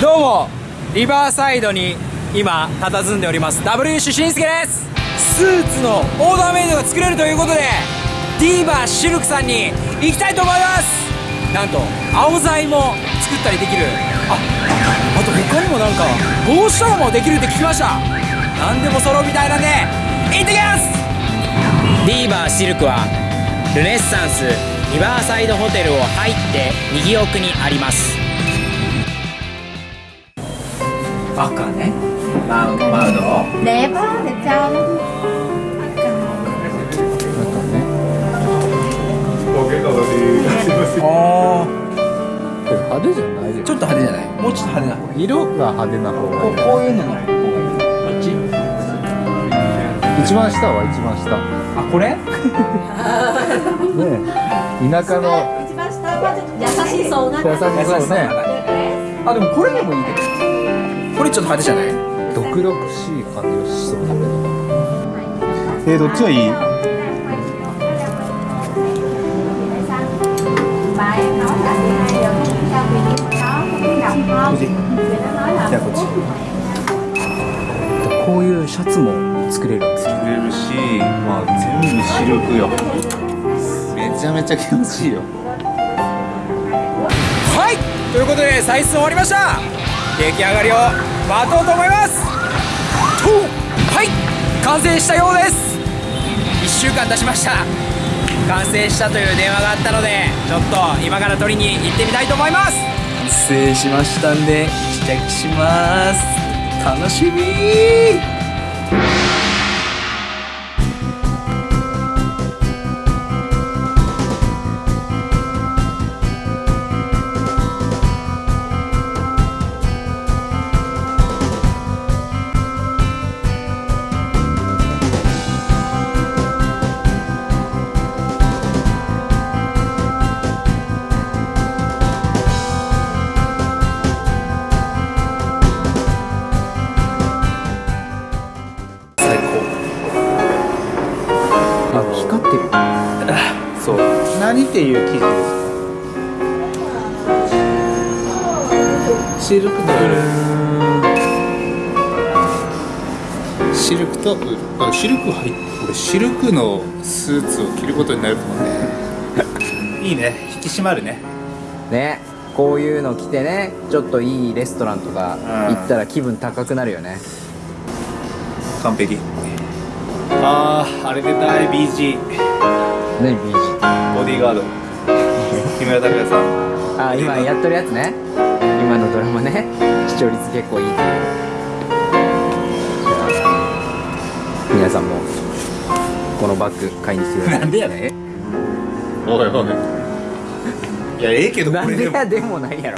どうもリバーサイドに今佇んでおります W 主慎介です。スーツのオーダーメイドが作れるということでディーバーシルクさんに行きたいと思います。なんと青材も作ったりできる。ああと他にもなんか帽子とかもできるって聞きました。何でも揃うみたいなんで行ってきます！ディーバーシルクはルネッサンスリバーサイドホテルを入って右奥にあります。バカねマウドマウド đẹp á đẹp trai lắm あ派手じゃないよ。ちょっと派手じゃない？もうちょっと派手な。方がいい色が派手な方がいいこうこういうのの方がいい。こっち一番下は一番下。あこれ？ねえ。田舎の一番下はちょっと優しそうな優しそうね。あでもこれでもいいけどこれちょっと派手じゃない？毒々しい感じがしそうだけど。えー、どっちがいい？じゃあこっち。こういうシャツも作れるんですよ。作れるしまあ全部シルクよ。めちゃめちゃ気持ちいいよ。はい！ということで採寸終わりました出来上がりを待とうと思います。とはい完成したようです。1週間経ちました。完成したという電話があったのでちょっと今から取りに行ってみたいと思います。完成しましたんで試着します。楽しみ。そう。何っていう生地ですシルクとウールシルクとウールあシルク入っ俺シルクのスーツを着ることになると思うね。いいね。引き締まるね。ね。こういうの着てねちょっといいレストランとか行ったら気分高くなるよね。完璧。あーあれで大 BG 何 BG ボディーガード。木村拓哉さん。あ今やっとるやつね。今のドラマね。視聴率結構いい。っていうじゃあ皆さんもこのバッグ買いに来てください。なんでやねん。おいおい。いやええけどなんでやでもないやろ